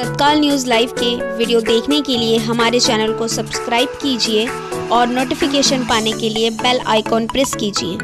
तत्काल news live के video देखने के लिए हमारे चैनल को सब्सक्राइब कीजिए और नोटिफिकेशन पाने के लिए बेल आइकॉन प्रेस कीजिए।